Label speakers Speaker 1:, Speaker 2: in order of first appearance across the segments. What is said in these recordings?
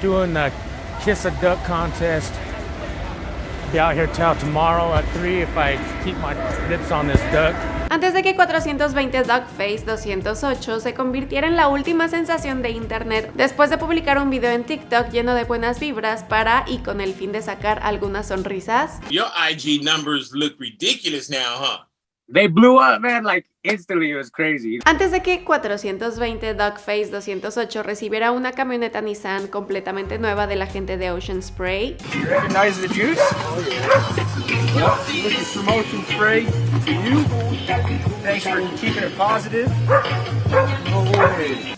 Speaker 1: doing the Kiss a Duck contest. Be out here till tomorrow at 3 if I keep my lips on this duck.
Speaker 2: Antes de que 420 Duckface 208 se convirtiera en la última sensación de internet después de publicar un video en TikTok lleno de buenas vibras para y con el fin de sacar algunas sonrisas.
Speaker 3: Your IG numbers look ridiculous now, huh?
Speaker 4: They blew up, man, like instantly. It was crazy.
Speaker 2: Antes de que 420 Duckface 208 recibiera una camioneta Nissan completamente nueva de la gente de Ocean Spray,
Speaker 4: recognize the juice? Oh, yeah. This is promotion spray to you. Thanks for keeping it positive.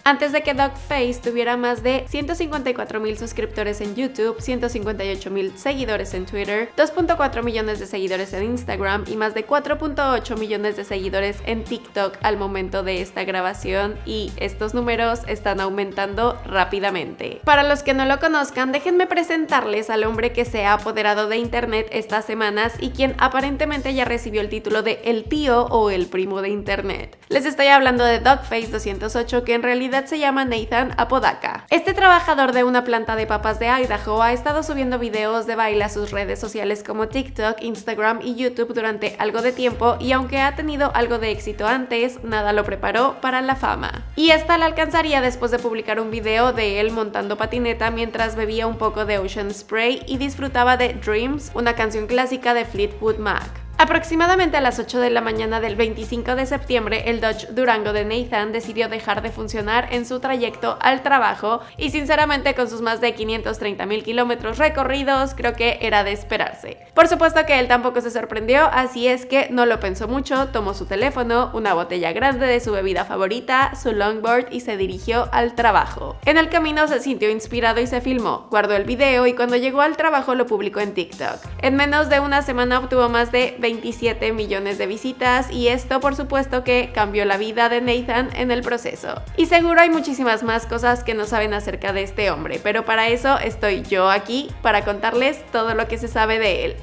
Speaker 2: Antes de que Duckface tuviera más de 154 mil suscriptores en YouTube, 158 mil seguidores en Twitter, 2.4 millones de seguidores en Instagram y más de 4.8 millones de seguidores en TikTok al momento de esta grabación y estos números están aumentando rápidamente. Para los que no lo conozcan, déjenme presentarles al hombre que se ha apoderado de internet estas semanas y quien aparentemente ya recibió el título de el tío o el primo de internet. Les estoy hablando de Dogface 208 que en realidad se llama Nathan Apodaca. Este trabajador de una planta de papas de Idaho ha estado subiendo videos de baile a sus redes sociales como TikTok, Instagram y YouTube durante algo de tiempo y aunque ha tenido algo de éxito antes, nada lo preparó para la fama. Y esta la alcanzaría después de publicar un video de él montando patineta mientras bebía un poco de Ocean Spray y disfrutaba de Dreams, una canción clásica de Fleetwood Mac. Aproximadamente a las 8 de la mañana del 25 de septiembre, el Dodge Durango de Nathan decidió dejar de funcionar en su trayecto al trabajo y sinceramente con sus más de 530 mil kilómetros recorridos creo que era de esperarse. Por supuesto que él tampoco se sorprendió, así es que no lo pensó mucho, tomó su teléfono, una botella grande de su bebida favorita, su longboard y se dirigió al trabajo. En el camino se sintió inspirado y se filmó, guardó el video y cuando llegó al trabajo lo publicó en TikTok. En menos de una semana obtuvo más de 27 millones de visitas y esto por supuesto que cambió la vida de Nathan en el proceso. Y seguro hay muchísimas más cosas que no saben acerca de este hombre, pero para eso estoy yo aquí para contarles todo lo que se sabe de él.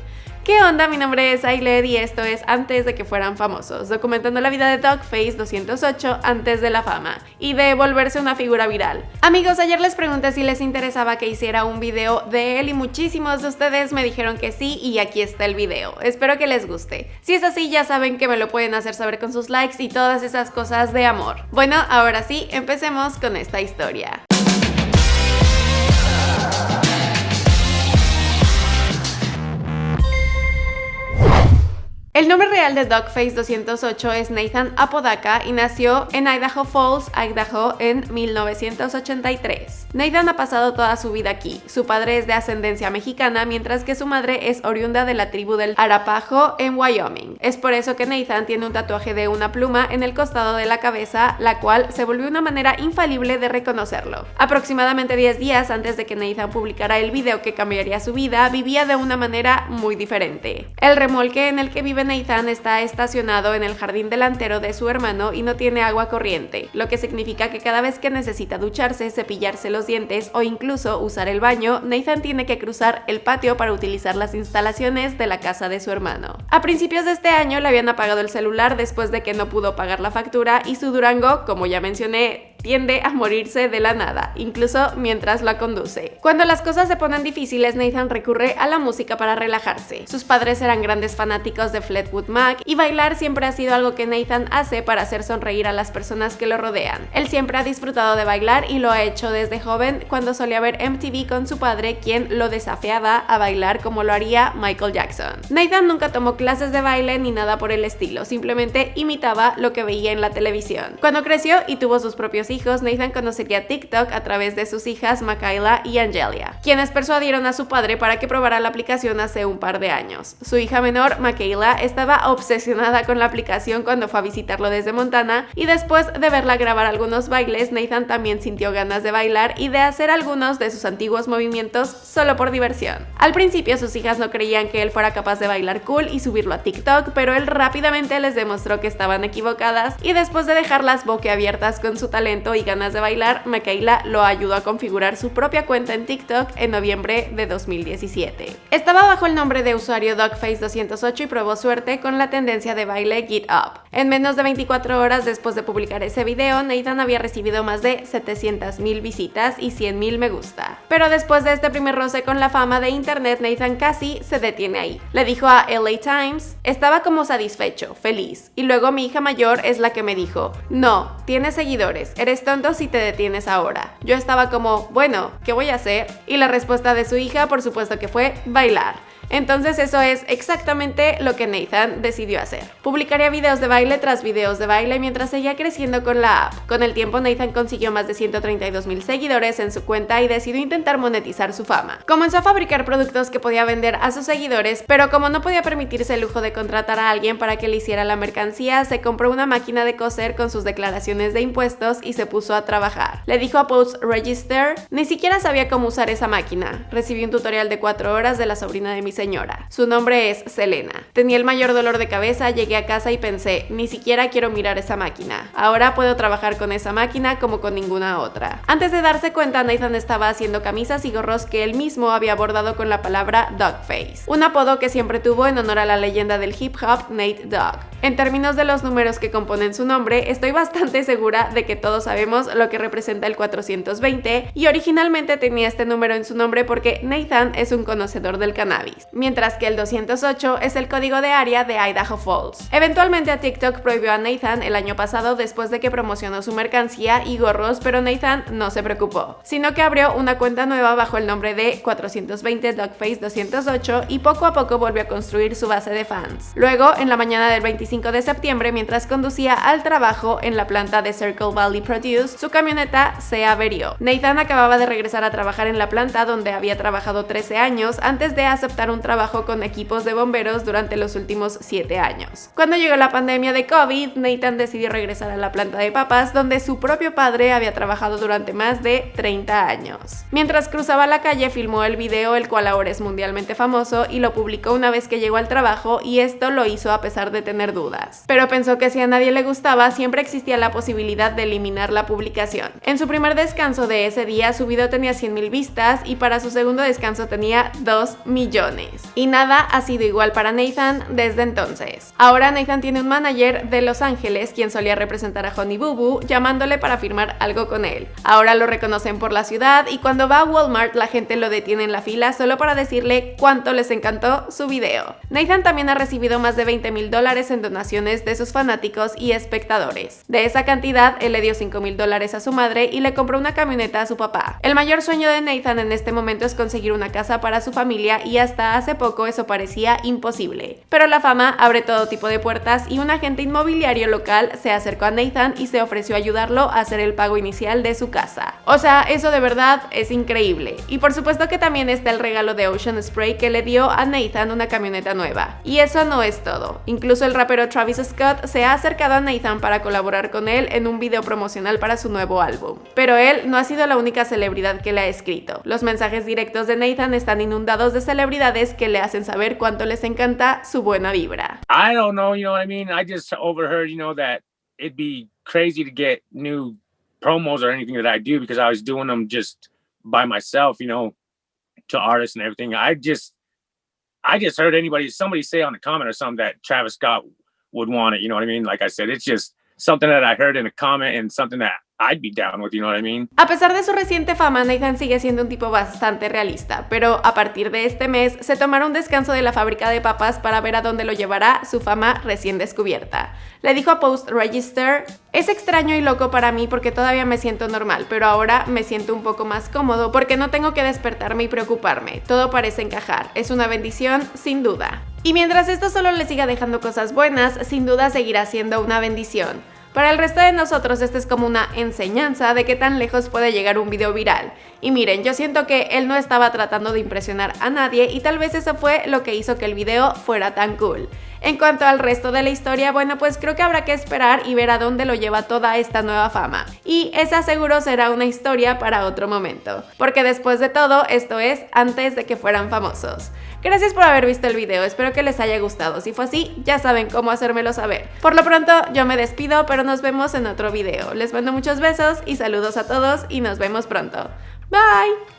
Speaker 2: ¿Qué onda? Mi nombre es Ailed y esto es Antes de que fueran famosos, documentando la vida de Dogface 208 antes de la fama y de volverse una figura viral. Amigos, ayer les pregunté si les interesaba que hiciera un video de él y muchísimos de ustedes me dijeron que sí y aquí está el video. Espero que les guste. Si es así, ya saben que me lo pueden hacer saber con sus likes y todas esas cosas de amor. Bueno, ahora sí, empecemos con esta historia. Real de Dogface 208 es Nathan Apodaca y nació en Idaho Falls, Idaho en 1983. Nathan ha pasado toda su vida aquí. Su padre es de ascendencia mexicana, mientras que su madre es oriunda de la tribu del Arapaho en Wyoming. Es por eso que Nathan tiene un tatuaje de una pluma en el costado de la cabeza, la cual se volvió una manera infalible de reconocerlo. Aproximadamente 10 días antes de que Nathan publicara el video que cambiaría su vida, vivía de una manera muy diferente. El remolque en el que vive Nathan está estacionado en el jardín delantero de su hermano y no tiene agua corriente, lo que significa que cada vez que necesita ducharse, cepillarse los dientes o incluso usar el baño, Nathan tiene que cruzar el patio para utilizar las instalaciones de la casa de su hermano. A principios de este año le habían apagado el celular después de que no pudo pagar la factura y su Durango, como ya mencioné, tiende a morirse de la nada, incluso mientras la conduce. Cuando las cosas se ponen difíciles, Nathan recurre a la música para relajarse. Sus padres eran grandes fanáticos de Fleetwood Mac y bailar siempre ha sido algo que Nathan hace para hacer sonreír a las personas que lo rodean. Él siempre ha disfrutado de bailar y lo ha hecho desde joven cuando solía ver MTV con su padre, quien lo desafiaba a bailar como lo haría Michael Jackson. Nathan nunca tomó clases de baile ni nada por el estilo, simplemente imitaba lo que veía en la televisión. Cuando creció y tuvo sus propios hijos, Nathan conocería TikTok a través de sus hijas Makayla y Angelia, quienes persuadieron a su padre para que probara la aplicación hace un par de años. Su hija menor, Makayla, estaba obsesionada con la aplicación cuando fue a visitarlo desde Montana y después de verla grabar algunos bailes, Nathan también sintió ganas de bailar y de hacer algunos de sus antiguos movimientos solo por diversión. Al principio sus hijas no creían que él fuera capaz de bailar cool y subirlo a TikTok, pero él rápidamente les demostró que estaban equivocadas y después de dejarlas boquiabiertas con su talento, y ganas de bailar, Michaela lo ayudó a configurar su propia cuenta en TikTok en noviembre de 2017. Estaba bajo el nombre de usuario Dogface208 y probó suerte con la tendencia de baile Get Up. En menos de 24 horas después de publicar ese video, Nathan había recibido más de 700.000 visitas y 100.000 me gusta. Pero después de este primer roce con la fama de internet, Nathan casi se detiene ahí. Le dijo a LA Times, estaba como satisfecho, feliz. Y luego mi hija mayor es la que me dijo, no, tienes seguidores, eres tonto si te detienes ahora. Yo estaba como, bueno, ¿qué voy a hacer? Y la respuesta de su hija, por supuesto que fue bailar. Entonces eso es exactamente lo que Nathan decidió hacer. Publicaría videos de baile tras videos de baile mientras seguía creciendo con la app. Con el tiempo Nathan consiguió más de 132 mil seguidores en su cuenta y decidió intentar monetizar su fama. Comenzó a fabricar productos que podía vender a sus seguidores, pero como no podía permitirse el lujo de contratar a alguien para que le hiciera la mercancía, se compró una máquina de coser con sus declaraciones de impuestos y se puso a trabajar. Le dijo a Post Register, ni siquiera sabía cómo usar esa máquina. Recibí un tutorial de 4 horas de la sobrina de mis señora. Su nombre es Selena. Tenía el mayor dolor de cabeza, llegué a casa y pensé, ni siquiera quiero mirar esa máquina. Ahora puedo trabajar con esa máquina como con ninguna otra. Antes de darse cuenta, Nathan estaba haciendo camisas y gorros que él mismo había bordado con la palabra Dogface, un apodo que siempre tuvo en honor a la leyenda del hip hop Nate Dogg. En términos de los números que componen su nombre, estoy bastante segura de que todos sabemos lo que representa el 420 y originalmente tenía este número en su nombre porque Nathan es un conocedor del cannabis mientras que el 208 es el código de área de Idaho Falls. Eventualmente a TikTok prohibió a Nathan el año pasado después de que promocionó su mercancía y gorros, pero Nathan no se preocupó, sino que abrió una cuenta nueva bajo el nombre de 420 Dogface 208 y poco a poco volvió a construir su base de fans. Luego, en la mañana del 25 de septiembre, mientras conducía al trabajo en la planta de Circle Valley Produce, su camioneta se averió. Nathan acababa de regresar a trabajar en la planta donde había trabajado 13 años antes de aceptar un trabajo con equipos de bomberos durante los últimos 7 años. Cuando llegó la pandemia de COVID, Nathan decidió regresar a la planta de papas donde su propio padre había trabajado durante más de 30 años. Mientras cruzaba la calle filmó el video el cual ahora es mundialmente famoso y lo publicó una vez que llegó al trabajo y esto lo hizo a pesar de tener dudas. Pero pensó que si a nadie le gustaba siempre existía la posibilidad de eliminar la publicación. En su primer descanso de ese día su video tenía 100.000 vistas y para su segundo descanso tenía 2 millones. Y nada ha sido igual para Nathan desde entonces. Ahora Nathan tiene un manager de Los Ángeles quien solía representar a Honey Boo Boo llamándole para firmar algo con él. Ahora lo reconocen por la ciudad y cuando va a Walmart la gente lo detiene en la fila solo para decirle cuánto les encantó su video. Nathan también ha recibido más de 20 mil dólares en donaciones de sus fanáticos y espectadores. De esa cantidad, él le dio 5 mil dólares a su madre y le compró una camioneta a su papá. El mayor sueño de Nathan en este momento es conseguir una casa para su familia y hasta hace poco eso parecía imposible. Pero la fama abre todo tipo de puertas y un agente inmobiliario local se acercó a Nathan y se ofreció a ayudarlo a hacer el pago inicial de su casa. O sea, eso de verdad es increíble. Y por supuesto que también está el regalo de Ocean Spray que le dio a Nathan una camioneta nueva. Y eso no es todo. Incluso el rapero Travis Scott se ha acercado a Nathan para colaborar con él en un video promocional para su nuevo álbum. Pero él no ha sido la única celebridad que le ha escrito. Los mensajes directos de Nathan están inundados de celebridades que le hacen saber cuánto les encanta su buena vibra.
Speaker 5: That I just heard anybody somebody say on comment or something that Travis Scott would want it, you know what I mean? Like I said, it's just something that I heard in a comment and something that I'd be down with, you know what I mean?
Speaker 2: A pesar de su reciente fama, Nathan sigue siendo un tipo bastante realista, pero a partir de este mes se tomará un descanso de la fábrica de papas para ver a dónde lo llevará su fama recién descubierta. Le dijo a Post Register, es extraño y loco para mí porque todavía me siento normal, pero ahora me siento un poco más cómodo porque no tengo que despertarme y preocuparme, todo parece encajar, es una bendición sin duda. Y mientras esto solo le siga dejando cosas buenas, sin duda seguirá siendo una bendición. Para el resto de nosotros esto es como una enseñanza de qué tan lejos puede llegar un video viral. Y miren, yo siento que él no estaba tratando de impresionar a nadie y tal vez eso fue lo que hizo que el video fuera tan cool. En cuanto al resto de la historia, bueno, pues creo que habrá que esperar y ver a dónde lo lleva toda esta nueva fama. Y esa seguro será una historia para otro momento. Porque después de todo, esto es antes de que fueran famosos. Gracias por haber visto el video, espero que les haya gustado. Si fue así, ya saben cómo hacérmelo saber. Por lo pronto, yo me despido, pero nos vemos en otro video. Les mando muchos besos y saludos a todos y nos vemos pronto. Bye!